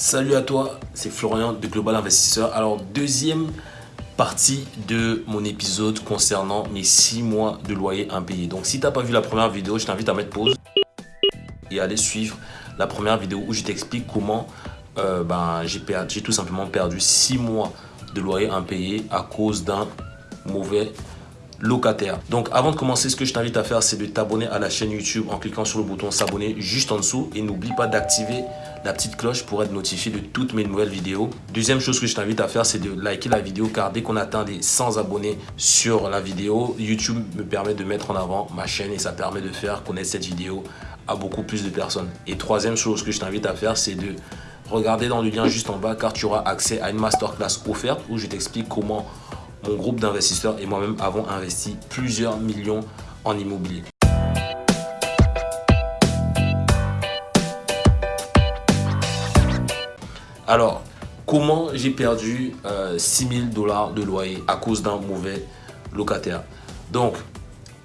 Salut à toi, c'est Florian de Global Investisseur. Alors, deuxième partie de mon épisode concernant mes 6 mois de loyer impayé. Donc, si tu n'as pas vu la première vidéo, je t'invite à mettre pause et aller suivre la première vidéo où je t'explique comment euh, ben, j'ai tout simplement perdu 6 mois de loyer impayé à cause d'un mauvais locataire. Donc avant de commencer, ce que je t'invite à faire, c'est de t'abonner à la chaîne YouTube en cliquant sur le bouton s'abonner juste en dessous. Et n'oublie pas d'activer la petite cloche pour être notifié de toutes mes nouvelles vidéos. Deuxième chose que je t'invite à faire, c'est de liker la vidéo car dès qu'on atteint les 100 abonnés sur la vidéo, YouTube me permet de mettre en avant ma chaîne et ça permet de faire connaître cette vidéo à beaucoup plus de personnes. Et troisième chose que je t'invite à faire, c'est de regarder dans le lien juste en bas car tu auras accès à une masterclass offerte où je t'explique comment mon groupe d'investisseurs et moi-même avons investi plusieurs millions en immobilier. Alors, comment j'ai perdu 6000 euh, dollars de loyer à cause d'un mauvais locataire? Donc,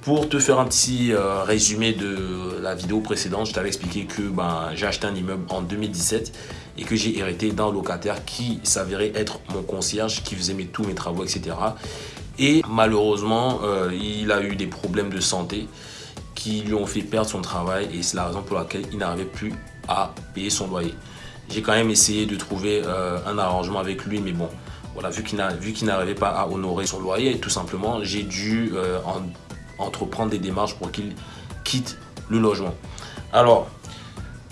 pour te faire un petit euh, résumé de la vidéo précédente, je t'avais expliqué que ben, j'ai acheté un immeuble en 2017 et que j'ai hérité d'un locataire qui s'avérait être mon concierge, qui faisait mes, tous mes travaux, etc. Et malheureusement, euh, il a eu des problèmes de santé qui lui ont fait perdre son travail et c'est la raison pour laquelle il n'arrivait plus à payer son loyer. J'ai quand même essayé de trouver euh, un arrangement avec lui, mais bon, voilà, vu qu'il n'arrivait pas à honorer son loyer, tout simplement, j'ai dû euh, entreprendre des démarches pour qu'il quitte le logement. Alors,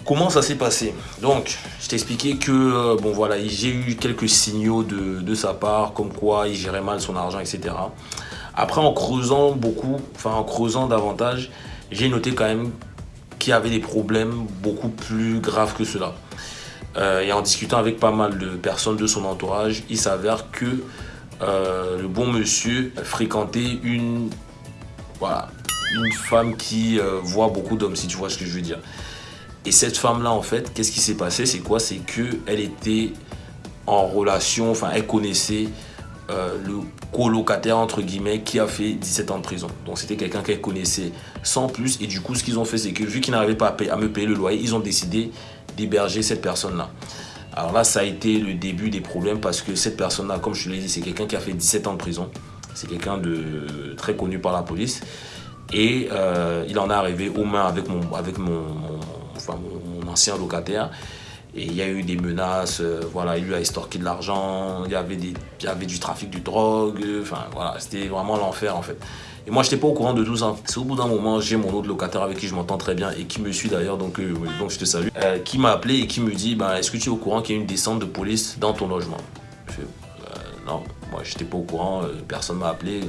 Comment ça s'est passé? Donc, je t'ai expliqué que, euh, bon voilà, j'ai eu quelques signaux de, sa part, comme quoi il gérait mal son argent, etc. Après, en creusant beaucoup, enfin en creusant davantage, j'ai noté quand même qu'il y avait des problèmes beaucoup plus graves que cela. Euh, et en discutant avec pas mal de personnes de son entourage, il s'avère que euh, le bon monsieur fréquentait une, voilà, une femme qui voit beaucoup d'hommes, si tu vois ce que je veux dire. Et cette femme-là, en fait, qu'est-ce qui s'est passé? C'est quoi? C'est qu'elle était en relation, enfin, elle connaissait euh, le colocataire, entre guillemets, qui a fait 17 ans de prison. Donc, c'était quelqu'un qu'elle connaissait sans plus. Et du coup, ce qu'ils ont fait, c'est que vu qu'ils n'arrivaient pas à, me payer le loyer, ils ont décidé d'héberger cette personne-là. Alors là, ça a été le début des problèmes parce que cette personne-là, comme je te l'ai dit, c'est quelqu'un qui a fait 17 ans de prison. C'est quelqu'un de très connu par la police. Et euh, il en est arrivé aux mains avec mon, avec mon enfin mon, ancien locataire. Et il y a eu des menaces, euh, voilà, il lui a estorqué de l'argent, il, y avait il y avait du trafic de drogue, enfin voilà, c'était vraiment l'enfer en fait. Et moi, je n'étais pas au courant de tout ça. C'est au bout d'un moment, j'ai mon autre locataire avec qui je m'entends très bien et qui me suit d'ailleurs, donc, euh, donc je te salue, euh, qui m'a appelé et qui me dit bah, Est-ce que tu es au courant qu'il y a une descente de police dans ton logement? Je fais Non, moi, j'étais pas au courant, personne m'a appelé.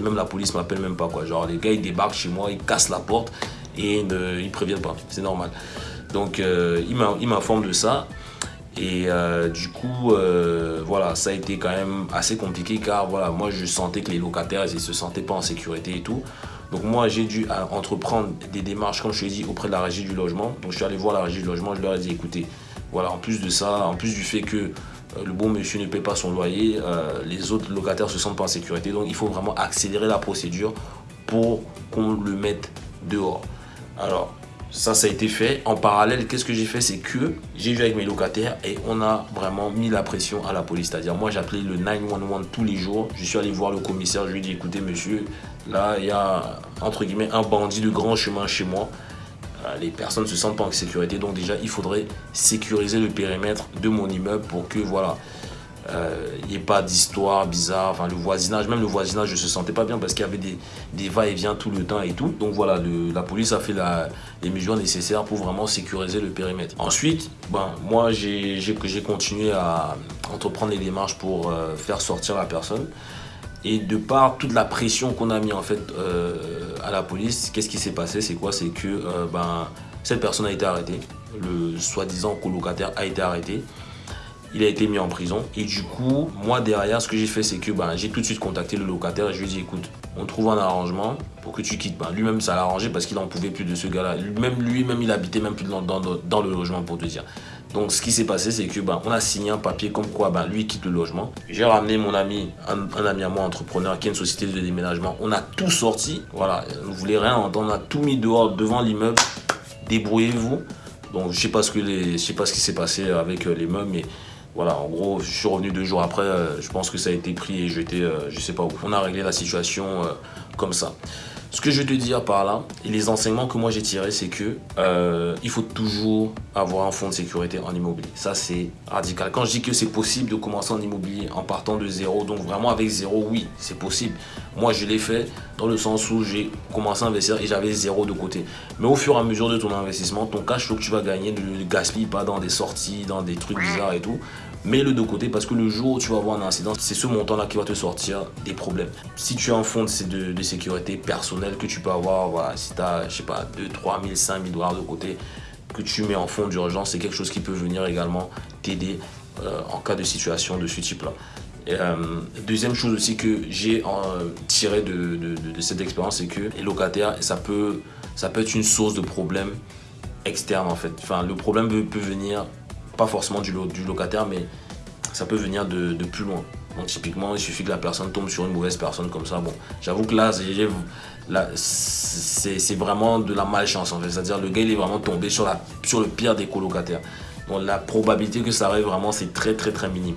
Même la police m'appelle même pas. quoi. Genre, les gars, ils débarquent chez moi, ils cassent la porte et ils ne préviennent pas. C'est normal. Donc, euh, il m'informe de ça. Et euh, du coup, euh, voilà, ça a été quand même assez compliqué car voilà, moi je sentais que les locataires, ils se sentaient pas en sécurité et tout. Donc moi j'ai dû entreprendre des démarches, comme je l'ai dit, auprès de la régie du logement. Donc je suis allé voir la régie du logement, je leur ai dit écoutez, voilà, en plus de ça, en plus du fait que le bon monsieur ne paie pas son loyer, les autres locataires se sentent pas en sécurité. Donc il faut vraiment accélérer la procédure pour qu'on le mette dehors. Alors, ça, ça a été fait. En parallèle, qu'est-ce que j'ai fait? C'est que j'ai vu avec mes locataires et on a vraiment mis la pression à la police. C'est-à-dire, moi, j'appelais le 911 tous les jours. Je suis allé voir le commissaire. Je lui ai dit, écoutez, monsieur, là, il y a, entre guillemets, un bandit de grand chemin chez moi. Euh, les personnes ne se sentent pas en sécurité. Donc déjà, il faudrait sécuriser le périmètre de mon immeuble pour que, voilà, il euh, n'y ait pas d'histoire bizarre. Enfin, le voisinage, même le voisinage, je ne se sentais pas bien parce qu'il y avait des, des va-et-vient tout le temps et tout. Donc voilà, la police a fait les mesures nécessaires pour vraiment sécuriser le périmètre. Ensuite, ben, moi, j'ai continué à entreprendre les démarches pour euh, faire sortir la personne. Et de par toute la pression qu'on a mis en fait euh, à la police, qu'est-ce qui s'est passé? C'est quoi? C'est que ben, cette personne a été arrêtée. Le soi-disant colocataire a été arrêté il a été mis en prison. Et du coup, moi derrière, ce que j'ai fait, c'est que ben, j'ai tout de suite contacté le locataire et je lui ai dit, écoute, on trouve un arrangement pour que tu quittes. Ben, lui-même, ça l'a arrangé parce qu'il n'en pouvait plus de ce gars-là. Même lui-même, il habitait même plus dans, dans, le logement, pour te dire. Donc, ce qui s'est passé, c'est que ben, on a signé un papier comme quoi ben, lui quitte le logement. J'ai ramené mon ami, un, ami à moi, entrepreneur, qui est une société de déménagement. On a tout sorti. Voilà, on ne voulait rien entendre. On a tout mis dehors, devant l'immeuble. Débrouillez-vous. Donc je sais pas ce que les, sais pas ce qui s'est passé avec les meubles, mais voilà, en gros, je suis revenu deux jours après, je pense que ça a été pris et jeté, je sais pas où. On a réglé la situation comme ça. Ce que je veux te dire par là, et les enseignements que moi j'ai tirés, c'est que euh, il faut toujours avoir un fonds de sécurité en immobilier. Ça, c'est radical. Quand je dis que c'est possible de commencer en immobilier en partant de zéro, donc vraiment avec zéro, oui, c'est possible. Moi, je l'ai fait dans le sens où j'ai commencé à investir et j'avais zéro de côté. Mais au fur et à mesure de ton investissement, ton cash flow que tu vas gagner ne gaspille pas dans des sorties, dans des trucs bizarres et tout mets-le de côté parce que le jour où tu vas avoir un incident, c'est ce montant-là qui va te sortir des problèmes. Si tu as un fonds de, sécurité personnel que tu peux avoir, si tu as, je sais pas, 2, 3 000, 5 000 dollars de côté, que tu mets en fonds d'urgence, c'est quelque chose qui peut venir également t'aider euh, en cas de situation de ce type-là. Euh, deuxième chose aussi que j'ai euh, tiré de, cette expérience, c'est que les locataires, ça peut, être une source de problème externe en fait. Enfin, le problème peut venir pas forcément du, locataire, mais ça peut venir de, plus loin. Donc typiquement, il suffit que la personne tombe sur une mauvaise personne comme ça. Bon, j'avoue que là, c'est vraiment de la malchance en fait. C'est-à-dire le gars, il est vraiment tombé sur le pire des colocataires. Donc la probabilité que ça arrive vraiment, c'est très très très minime.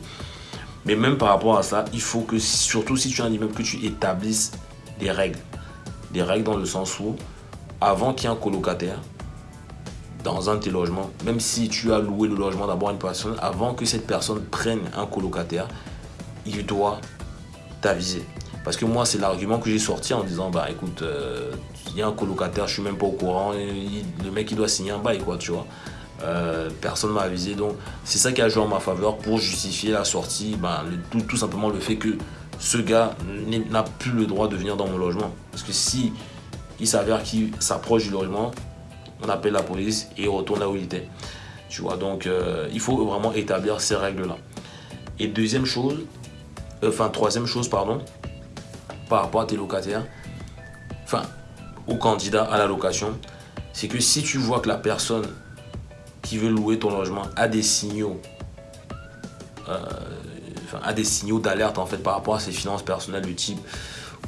Mais même par rapport à ça, il faut que, surtout si tu as un immeuble, que tu établisses des règles. Des règles dans le sens où, avant qu'il y ait un colocataire, dans un de tes logements, même si tu as loué le logement d'abord à une personne, avant que cette personne prenne un colocataire, il doit t'aviser. Parce que moi, c'est l'argument que j'ai sorti en disant, bah écoute, euh, il y a un colocataire, je suis même pas au courant, le mec il doit signer un bail, quoi, tu vois. Euh, personne m'a avisé, donc c'est ça qui a joué en ma faveur pour justifier la sortie, bah, tout, tout simplement le fait que ce gars n'a plus le droit de venir dans mon logement. Parce que si il s'avère qu'il s'approche du logement, on appelle la police et il retourne là où il était. Tu vois, donc euh, il faut vraiment établir ces règles-là. Et deuxième chose, euh, enfin troisième chose, pardon, par rapport à tes locataires, enfin, au candidat à la location, c'est que si tu vois que la personne qui veut louer ton logement a des signaux, euh, a des signaux d'alerte en fait par rapport à ses finances personnelles du type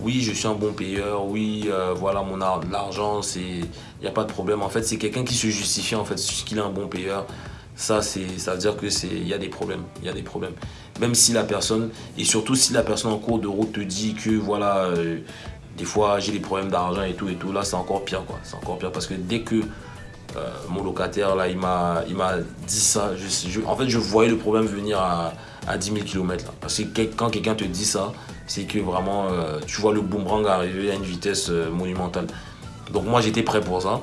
oui, je suis un bon payeur, oui, euh, voilà, mon l'argent, c'est, il n'y a pas de problème. En fait, c'est quelqu'un qui se justifie, en fait, qu'il est un bon payeur. Ça, ça veut dire que c'est, y a des problèmes, il y a des problèmes. Même si la personne, et surtout si la personne en cours de route te dit que, voilà, euh, des fois, j'ai des problèmes d'argent et tout et tout, là, c'est encore pire, quoi. C'est encore pire parce que dès que euh, mon locataire, là, il m'a dit ça, en fait, je voyais le problème venir à, à 10 000 km. Parce que quand quelqu'un te dit ça, c'est que vraiment, euh, tu vois le boomerang arriver à une vitesse euh, monumentale. Donc moi, j'étais prêt pour ça.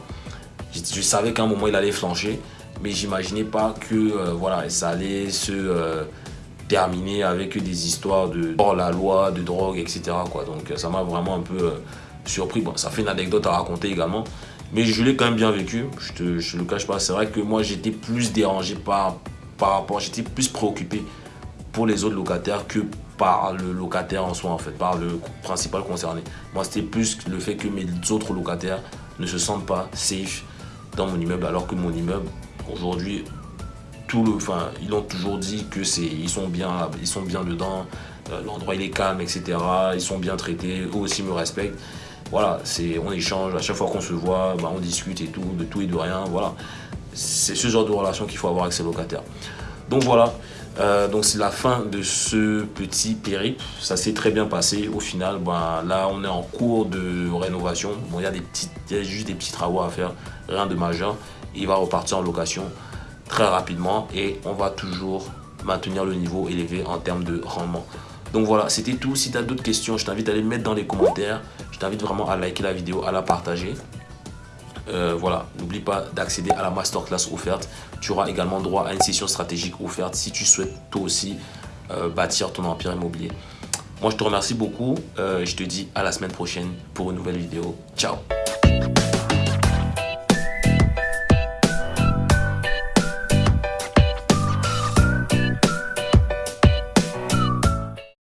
Je, savais qu'à un moment, il allait flancher, mais j'imaginais pas que voilà, ça allait se terminer avec des histoires de hors la loi, de drogue, etc. Donc ça m'a vraiment un peu surpris. Bon, ça fait une anecdote à raconter également. Mais je l'ai quand même bien vécu, je te, le cache pas. C'est vrai que moi j'étais plus dérangé par, par rapport, j'étais plus préoccupé pour les autres locataires que par le locataire en soi, en fait, par le principal concerné. Moi, c'était plus le fait que mes autres locataires ne se sentent pas safe dans mon immeuble, alors que mon immeuble, aujourd'hui, tout le, enfin, ils ont toujours dit que c'est, ils sont bien, ils sont bien dedans, euh, l'endroit il est calme, etc. Ils sont bien traités, eux aussi me respectent. Voilà, c'est, on échange, à chaque fois qu'on se voit, bah, on discute et tout, de tout et de rien, voilà. C'est ce genre de relation qu'il faut avoir avec ses locataires. Donc voilà, euh, donc c'est la fin de ce petit périple. Ça s'est très bien passé. Au final, ben, là on est en cours de rénovation. Bon, il y des y a juste des petits travaux à faire, rien de majeur. Il va repartir en location très rapidement et on va toujours maintenir le niveau élevé en termes de rendement. Donc voilà, c'était tout. Si tu as d'autres questions, je t'invite à les mettre dans les commentaires. Je t'invite vraiment à liker la vidéo, à la partager. Euh, voilà, n'oublie pas d'accéder à la masterclass offerte. Tu auras également droit à une session stratégique offerte si tu souhaites toi aussi euh, bâtir ton empire immobilier. Moi, je te remercie beaucoup. Euh, je te dis à la semaine prochaine pour une nouvelle vidéo. Ciao